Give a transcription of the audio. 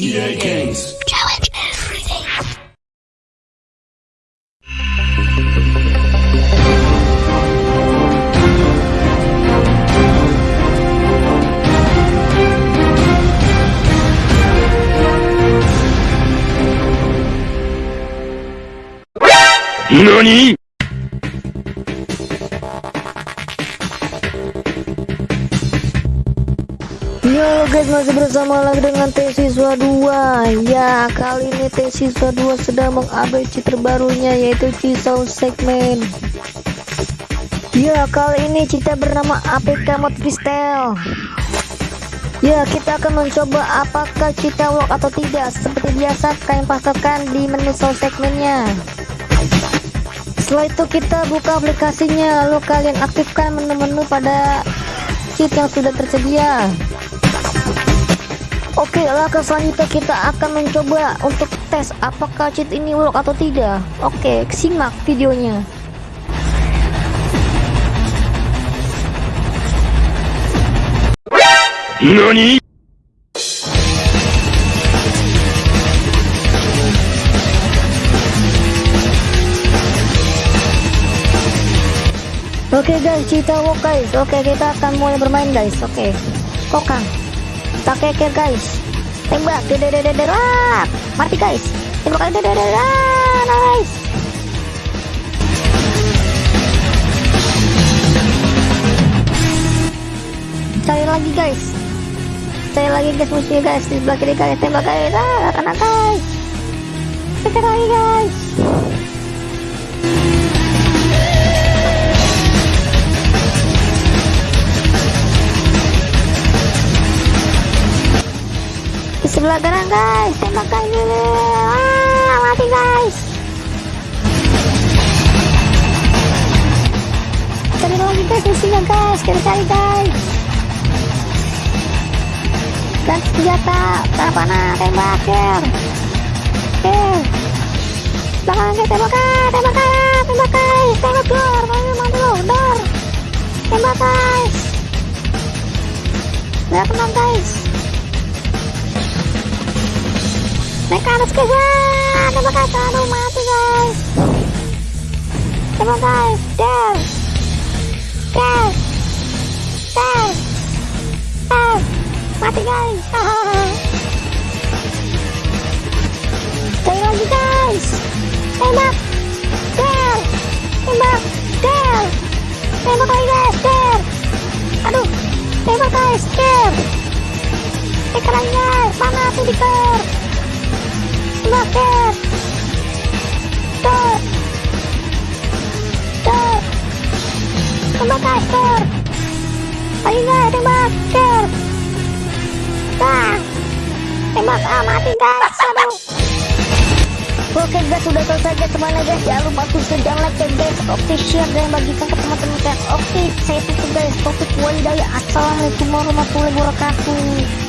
EA Games. Challenge everything. NANI? Yo guys masih bersama lagi dengan T Siswa 2 Ya kali ini T Siswa 2 sedang mengupdate terbarunya yaitu Cisau segmen. Ya kali ini kita bernama APK Mod Freestyle Ya kita akan mencoba apakah cita work atau tidak. Seperti biasa kalian pasarkan di menu sound segmennya. Setelah itu kita buka aplikasinya. Lalu kalian aktifkan menu-menu pada cheat yang sudah tersedia Oke, langkah selanjutnya kita akan mencoba untuk tes apakah cheat ini work atau tidak. Oke, simak videonya. NANI? Oke guys, kita work guys. Oke, kita akan mulai bermain guys. Oke, kokang. Pakai care guys. Tembak, dededededer, ah, mati guys. Tembak, dedededer, ah, nice. Cari lagi guys. Cari lagi guys musuhnya guys di sebelah kiri guys. Tembak guys, ah, kena guys. Kejar lagi guys. Kanan guys. Tembak guys dulu ah mati guys. Cari lagi guys musuhnya guys. Cari cari guys. Dan senjata panah tembak ker ker belakang guys tembak guys tembak guys tembak guys. Tembak mana mana dor tembak guys. Lihat tenang guys atas guys ah, terima kasih aduh mati guys. Terima guys der der der der mati guys. Cari lagi guys. Tembak der tembak der tembak lagi guys. Der aduh. Tembak guys der tekan lagi guys. Mana tuh diker Tembakkan! Stop! Stop! Tembakkan, stop! Ayo guys, tembak, stop! Dah! Tembak, ah mati guys, aduh! Oke guys, sudah selesai guys semuanya guys Jangan lupa jangan like ya guys Oke, share dan bagikan ke teman-teman kalian Oke, saya tutup guys Topik walidaya Assalamualaikum warahmatullahi wabarakatuh